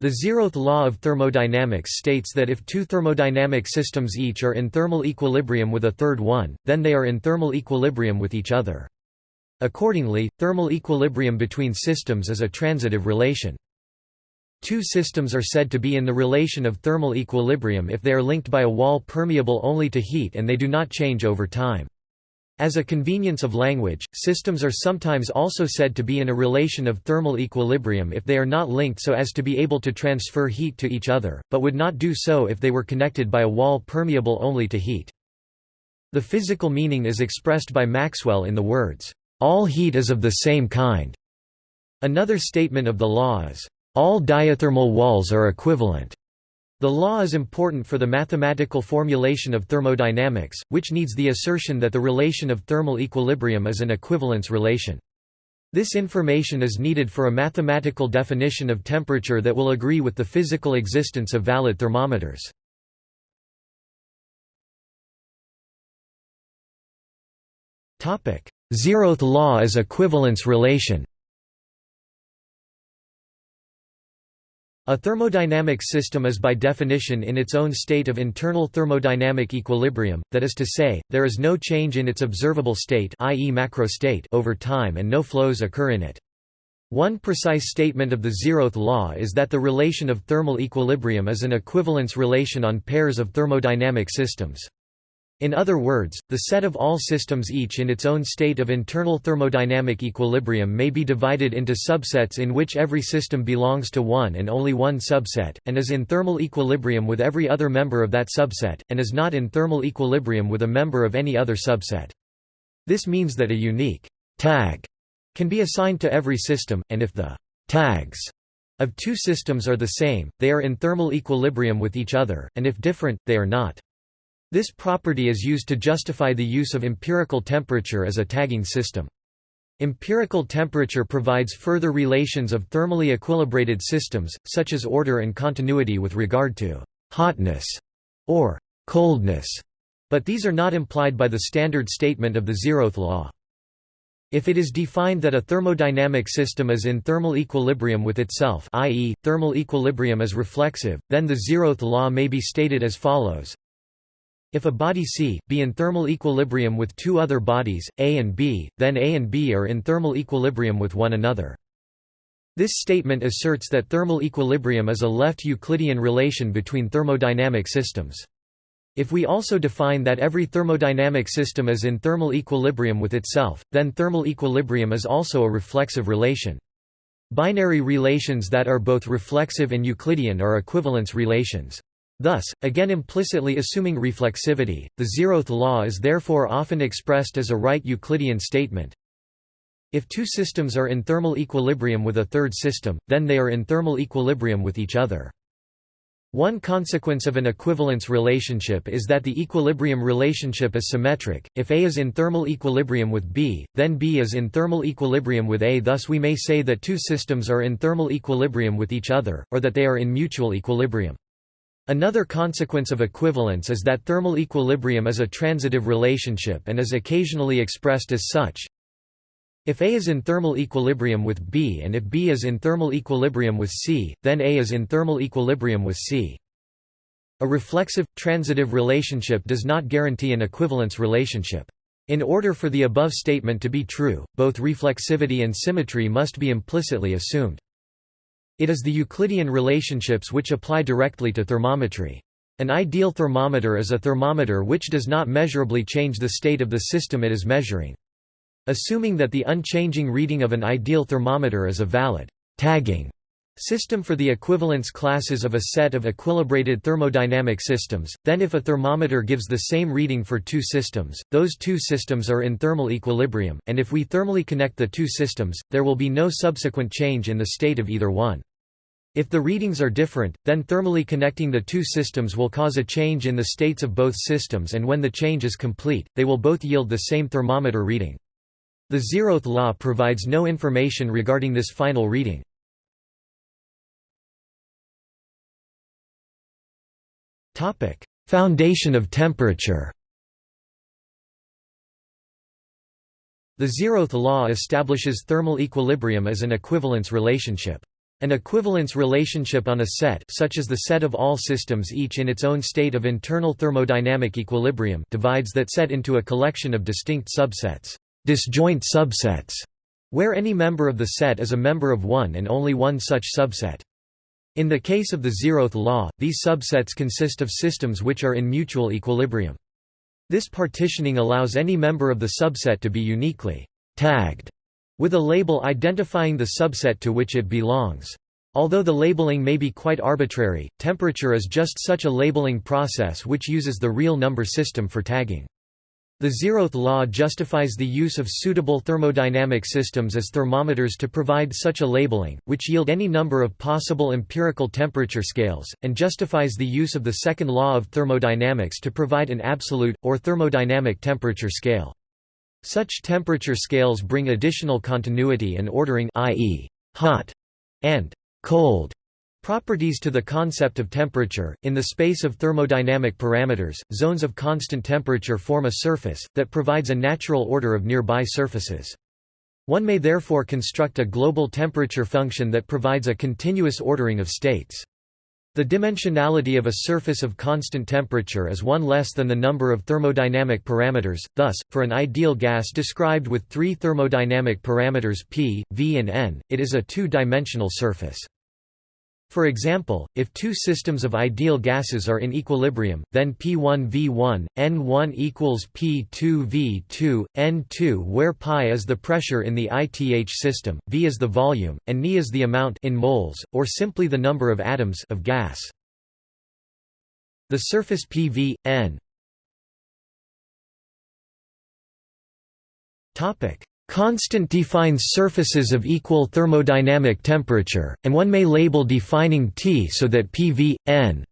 The zeroth law of thermodynamics states that if two thermodynamic systems each are in thermal equilibrium with a third one, then they are in thermal equilibrium with each other. Accordingly, thermal equilibrium between systems is a transitive relation. Two systems are said to be in the relation of thermal equilibrium if they are linked by a wall permeable only to heat and they do not change over time. As a convenience of language, systems are sometimes also said to be in a relation of thermal equilibrium if they are not linked so as to be able to transfer heat to each other, but would not do so if they were connected by a wall permeable only to heat. The physical meaning is expressed by Maxwell in the words, "...all heat is of the same kind." Another statement of the law is, "...all diathermal walls are equivalent." The law is important for the mathematical formulation of thermodynamics, which needs the assertion that the relation of thermal equilibrium is an equivalence relation. This information is needed for a mathematical definition of temperature that will agree with the physical existence of valid thermometers. Zeroth law is equivalence relation A thermodynamic system is by definition in its own state of internal thermodynamic equilibrium, that is to say, there is no change in its observable state i.e. macro state over time and no flows occur in it. One precise statement of the zeroth law is that the relation of thermal equilibrium is an equivalence relation on pairs of thermodynamic systems. In other words, the set of all systems each in its own state of internal thermodynamic equilibrium may be divided into subsets in which every system belongs to one and only one subset, and is in thermal equilibrium with every other member of that subset, and is not in thermal equilibrium with a member of any other subset. This means that a unique tag can be assigned to every system, and if the tags of two systems are the same, they are in thermal equilibrium with each other, and if different, they are not. This property is used to justify the use of empirical temperature as a tagging system. Empirical temperature provides further relations of thermally equilibrated systems, such as order and continuity with regard to hotness or coldness, but these are not implied by the standard statement of the zeroth law. If it is defined that a thermodynamic system is in thermal equilibrium with itself i.e., thermal equilibrium is reflexive, then the zeroth law may be stated as follows if a body C, be in thermal equilibrium with two other bodies, A and B, then A and B are in thermal equilibrium with one another. This statement asserts that thermal equilibrium is a left Euclidean relation between thermodynamic systems. If we also define that every thermodynamic system is in thermal equilibrium with itself, then thermal equilibrium is also a reflexive relation. Binary relations that are both reflexive and Euclidean are equivalence relations. Thus, again implicitly assuming reflexivity, the zeroth law is therefore often expressed as a right Euclidean statement. If two systems are in thermal equilibrium with a third system, then they are in thermal equilibrium with each other. One consequence of an equivalence relationship is that the equilibrium relationship is symmetric. If A is in thermal equilibrium with B, then B is in thermal equilibrium with A. Thus, we may say that two systems are in thermal equilibrium with each other, or that they are in mutual equilibrium. Another consequence of equivalence is that thermal equilibrium is a transitive relationship and is occasionally expressed as such. If A is in thermal equilibrium with B and if B is in thermal equilibrium with C, then A is in thermal equilibrium with C. A reflexive, transitive relationship does not guarantee an equivalence relationship. In order for the above statement to be true, both reflexivity and symmetry must be implicitly assumed. It is the Euclidean relationships which apply directly to thermometry. An ideal thermometer is a thermometer which does not measurably change the state of the system it is measuring. Assuming that the unchanging reading of an ideal thermometer is a valid tagging system for the equivalence classes of a set of equilibrated thermodynamic systems, then if a thermometer gives the same reading for two systems, those two systems are in thermal equilibrium, and if we thermally connect the two systems, there will be no subsequent change in the state of either one. If the readings are different, then thermally connecting the two systems will cause a change in the states of both systems and when the change is complete, they will both yield the same thermometer reading. The zeroth law provides no information regarding this final reading. Foundation of temperature The zeroth law establishes thermal equilibrium as an equivalence relationship. An equivalence relationship on a set such as the set of all systems each in its own state of internal thermodynamic equilibrium divides that set into a collection of distinct subsets, disjoint subsets, where any member of the set is a member of one and only one such subset. In the case of the zeroth law, these subsets consist of systems which are in mutual equilibrium. This partitioning allows any member of the subset to be uniquely tagged with a label identifying the subset to which it belongs. Although the labeling may be quite arbitrary, temperature is just such a labeling process which uses the real number system for tagging. The zeroth law justifies the use of suitable thermodynamic systems as thermometers to provide such a labeling, which yield any number of possible empirical temperature scales, and justifies the use of the second law of thermodynamics to provide an absolute, or thermodynamic temperature scale. Such temperature scales bring additional continuity and ordering i.e., hot and cold properties to the concept of temperature. In the space of thermodynamic parameters, zones of constant temperature form a surface, that provides a natural order of nearby surfaces. One may therefore construct a global temperature function that provides a continuous ordering of states. The dimensionality of a surface of constant temperature is one less than the number of thermodynamic parameters, thus, for an ideal gas described with three thermodynamic parameters p, v and n, it is a two-dimensional surface. For example, if two systems of ideal gases are in equilibrium, then P1V1, N1 equals P2V2, N2 where pi is the pressure in the ITH system, V is the volume, and Ni is the amount in moles, or simply the number of atoms of gas. The surface PV, N Constant defines surfaces of equal thermodynamic temperature, and one may label defining T so that PV, N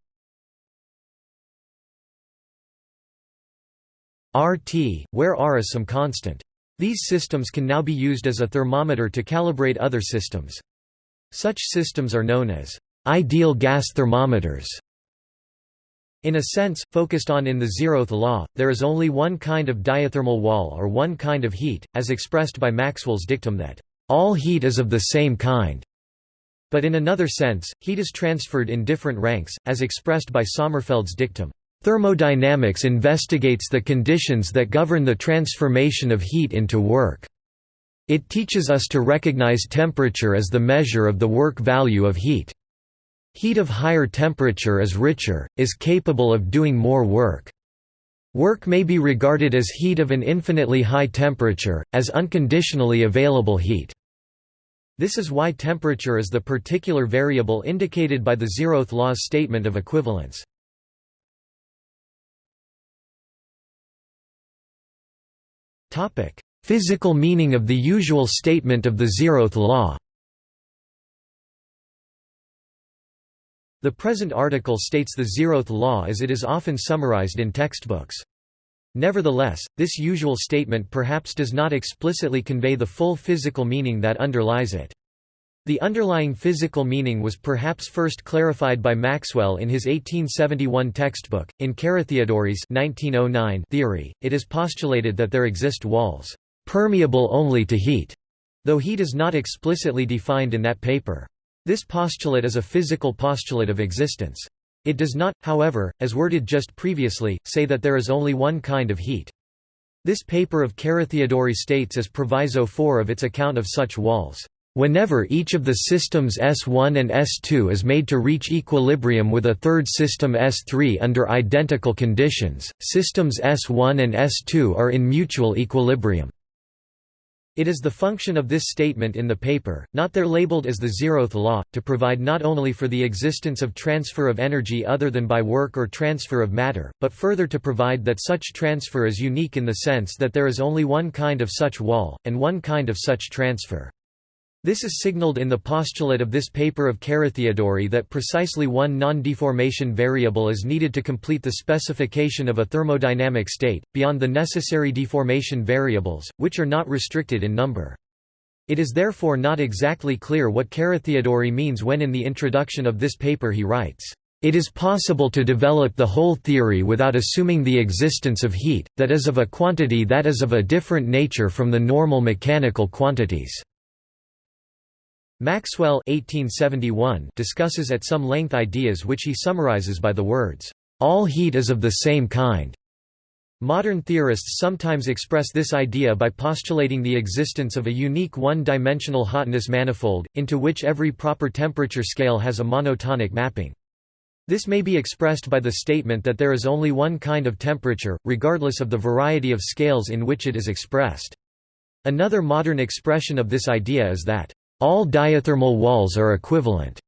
RT, where R is some constant. These systems can now be used as a thermometer to calibrate other systems. Such systems are known as ideal gas thermometers. In a sense, focused on in the zeroth law, there is only one kind of diathermal wall or one kind of heat, as expressed by Maxwell's dictum that, "...all heat is of the same kind." But in another sense, heat is transferred in different ranks, as expressed by Sommerfeld's dictum, "...thermodynamics investigates the conditions that govern the transformation of heat into work." It teaches us to recognize temperature as the measure of the work value of heat. Heat of higher temperature is richer, is capable of doing more work. Work may be regarded as heat of an infinitely high temperature, as unconditionally available heat. This is why temperature is the particular variable indicated by the zeroth law's statement of equivalence. Physical meaning of the usual statement of the zeroth law The present article states the zeroth law as it is often summarized in textbooks. Nevertheless, this usual statement perhaps does not explicitly convey the full physical meaning that underlies it. The underlying physical meaning was perhaps first clarified by Maxwell in his 1871 textbook. In Carathéodory's 1909 theory, it is postulated that there exist walls, permeable only to heat, though heat is not explicitly defined in that paper. This postulate is a physical postulate of existence. It does not, however, as worded just previously, say that there is only one kind of heat. This paper of Carathéodory states as proviso 4 of its account of such walls, "...whenever each of the systems S1 and S2 is made to reach equilibrium with a third system S3 under identical conditions, systems S1 and S2 are in mutual equilibrium." It is the function of this statement in the paper, not there labeled as the zeroth law, to provide not only for the existence of transfer of energy other than by work or transfer of matter, but further to provide that such transfer is unique in the sense that there is only one kind of such wall, and one kind of such transfer. This is signaled in the postulate of this paper of Carathéodory that precisely one non-deformation variable is needed to complete the specification of a thermodynamic state, beyond the necessary deformation variables, which are not restricted in number. It is therefore not exactly clear what Carathéodory means when in the introduction of this paper he writes, "...it is possible to develop the whole theory without assuming the existence of heat, that is of a quantity that is of a different nature from the normal mechanical quantities." Maxwell 1871 discusses at some length ideas which he summarizes by the words, "...all heat is of the same kind." Modern theorists sometimes express this idea by postulating the existence of a unique one-dimensional hotness manifold, into which every proper temperature scale has a monotonic mapping. This may be expressed by the statement that there is only one kind of temperature, regardless of the variety of scales in which it is expressed. Another modern expression of this idea is that all diathermal walls are equivalent.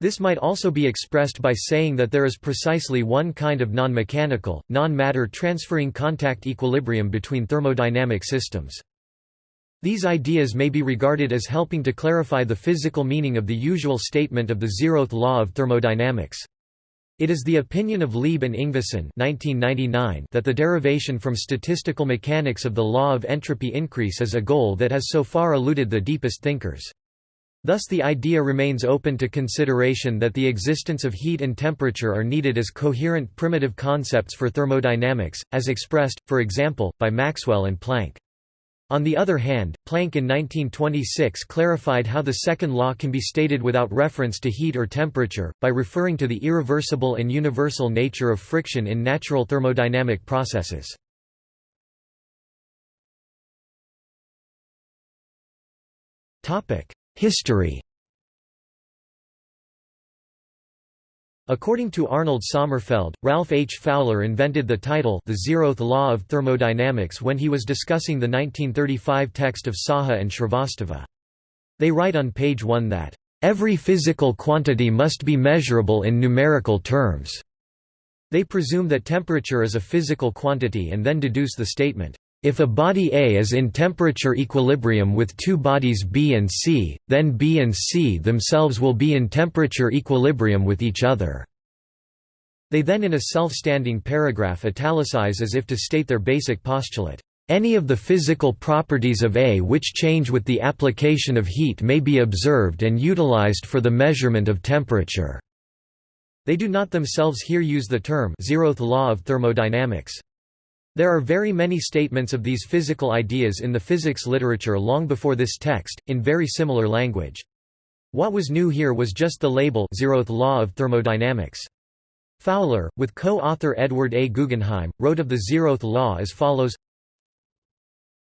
This might also be expressed by saying that there is precisely one kind of non-mechanical, non-matter transferring contact equilibrium between thermodynamic systems. These ideas may be regarded as helping to clarify the physical meaning of the usual statement of the zeroth law of thermodynamics. It is the opinion of Lieb and Yngvason that the derivation from statistical mechanics of the law of entropy increase is a goal that has so far eluded the deepest thinkers. Thus the idea remains open to consideration that the existence of heat and temperature are needed as coherent primitive concepts for thermodynamics, as expressed, for example, by Maxwell and Planck. On the other hand, Planck in 1926 clarified how the second law can be stated without reference to heat or temperature, by referring to the irreversible and universal nature of friction in natural thermodynamic processes. History According to Arnold Sommerfeld, Ralph H. Fowler invented the title The Zeroth Law of Thermodynamics when he was discussing the 1935 text of Saha and Srivastava. They write on page 1 that, "...every physical quantity must be measurable in numerical terms." They presume that temperature is a physical quantity and then deduce the statement, if a body A is in temperature equilibrium with two bodies B and C, then B and C themselves will be in temperature equilibrium with each other. They then in a self-standing paragraph italicize as if to state their basic postulate. Any of the physical properties of A which change with the application of heat may be observed and utilized for the measurement of temperature. They do not themselves here use the term zeroth law of thermodynamics. There are very many statements of these physical ideas in the physics literature long before this text, in very similar language. What was new here was just the label zeroth law of thermodynamics. Fowler, with co-author Edward A. Guggenheim, wrote of the zeroth law as follows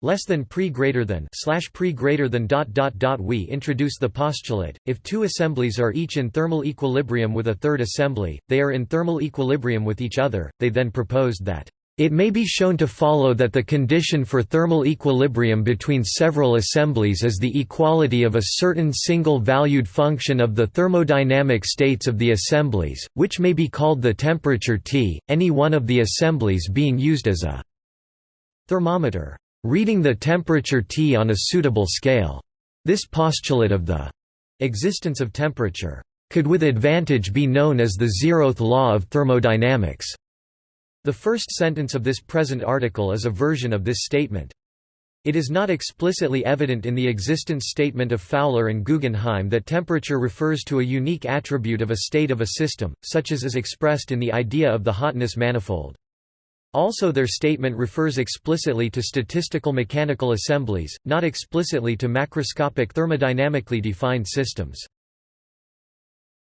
less than pre greater than slash pre greater than dot dot dot we introduce the postulate if two assemblies are each in thermal equilibrium with a third assembly they are in thermal equilibrium with each other they then proposed that it may be shown to follow that the condition for thermal equilibrium between several assemblies is the equality of a certain single-valued function of the thermodynamic states of the assemblies, which may be called the temperature T, any one of the assemblies being used as a thermometer, reading the temperature T on a suitable scale. This postulate of the existence of temperature could with advantage be known as the zeroth law of thermodynamics. The first sentence of this present article is a version of this statement. It is not explicitly evident in the existence statement of Fowler and Guggenheim that temperature refers to a unique attribute of a state of a system, such as is expressed in the idea of the hotness manifold. Also their statement refers explicitly to statistical mechanical assemblies, not explicitly to macroscopic thermodynamically defined systems.